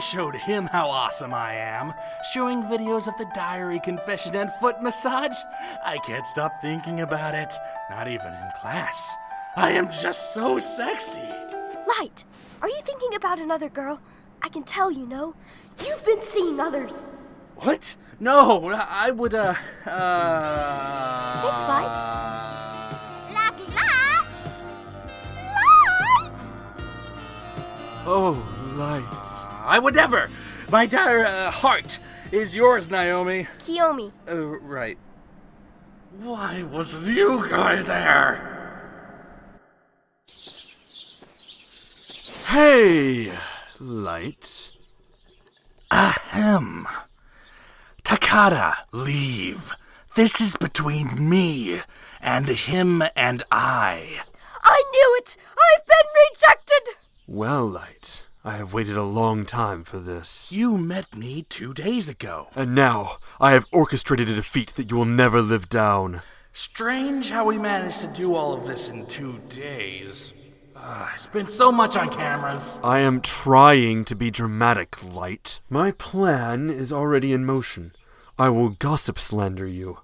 showed him how awesome I am, showing videos of the diary, confession, and foot massage. I can't stop thinking about it, not even in class. I am just so sexy. Light, are you thinking about another girl? I can tell you know. You've been seeing others. What? No, I would, uh, uh. I would never! My dire uh, heart is yours, Naomi. Kiyomi. Uh, right. Why wasn't you guy there? Hey, light. Ahem. Takada, leave. This is between me and him and I. I knew it! I've been rejected! Well, light. I have waited a long time for this. You met me two days ago. And now, I have orchestrated a defeat that you will never live down. Strange how we managed to do all of this in two days. Uh, I spent so much on cameras. I am trying to be dramatic, Light. My plan is already in motion. I will gossip slander you.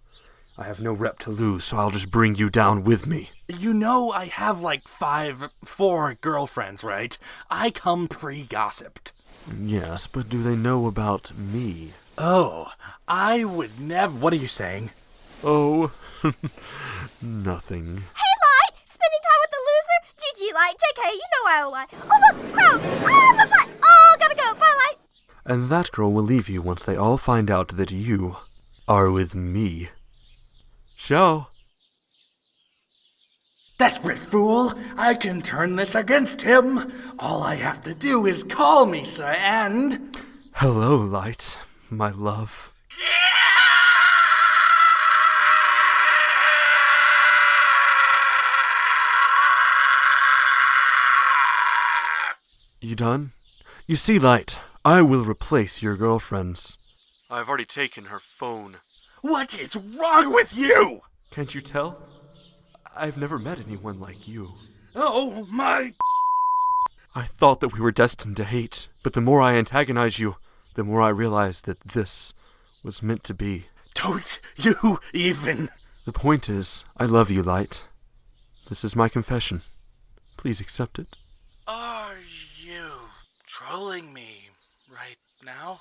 I have no rep to lose, so I'll just bring you down with me. You know I have like five, four girlfriends, right? I come pre-gossiped. Yes, but do they know about me? Oh, I would never. What are you saying? Oh, nothing. Hey, Light! Spending time with the loser? GG, Light. JK, you know I'll lie. Oh, look! Crowds! Ah, my butt! Oh, gotta go. Bye, Light. And that girl will leave you once they all find out that you are with me. Show. Desperate fool! I can turn this against him! All I have to do is call Misa, and. Hello, Light, my love. You done? You see, Light, I will replace your girlfriends. I've already taken her phone. What is wrong with you? Can't you tell? I've never met anyone like you. Oh, my. I thought that we were destined to hate, but the more I antagonize you, the more I realize that this was meant to be. Don't you even. The point is, I love you, Light. This is my confession. Please accept it. Are you trolling me right now?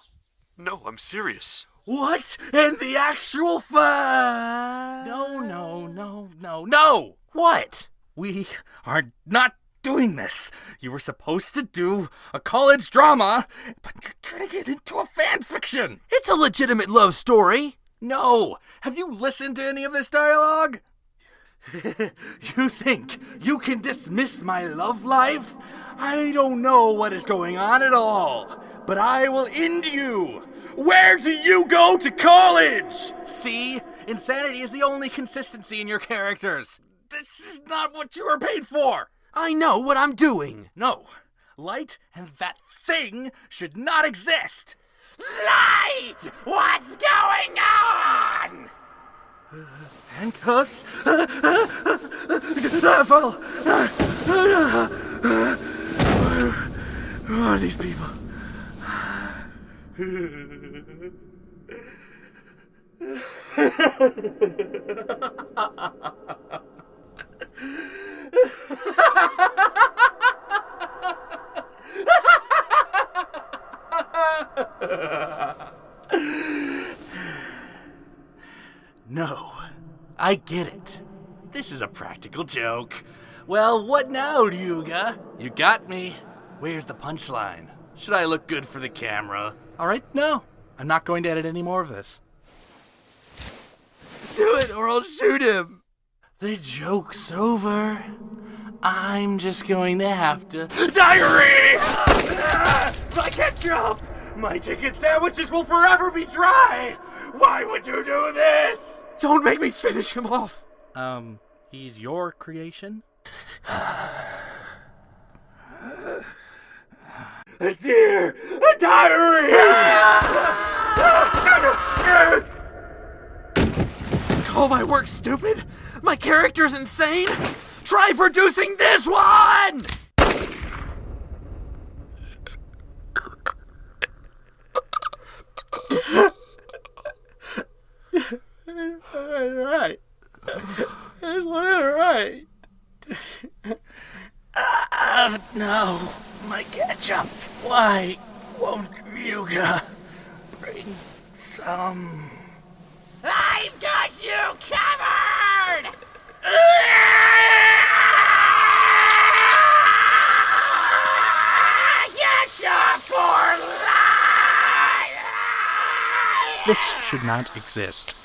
No, I'm serious. What in the actual fun? No, no, no, no, no! What? We are not doing this. You were supposed to do a college drama, but you're turning it into a fan fiction. It's a legitimate love story. No! Have you listened to any of this dialogue? you think you can dismiss my love life? I don't know what is going on at all, but I will end you. Where do you go to college? See? Insanity is the only consistency in your characters. This is not what you were paid for. I know what I'm doing. No. Light and that thing should not exist. Light! What's going on? Handcuffs? Devil! Who are these people? No, I get it. This is a practical joke. Well, what now, Ryuga? You got me. Where's the punchline? Should I look good for the camera? All right, no. I'm not going to edit any more of this. Do it or I'll shoot him. The joke's over. I'm just going to have to. Diary! I can't jump! My chicken sandwiches will forever be dry! Why would you do this? Don't make me finish him off. Um, he's your creation? a deer, a! Call my work stupid? My character's insane? Try producing this one! Alright. It's alright. Uh, no my ketchup. Why won't Ryuga bring some? I've got you covered! Ketchup for life! This should not exist.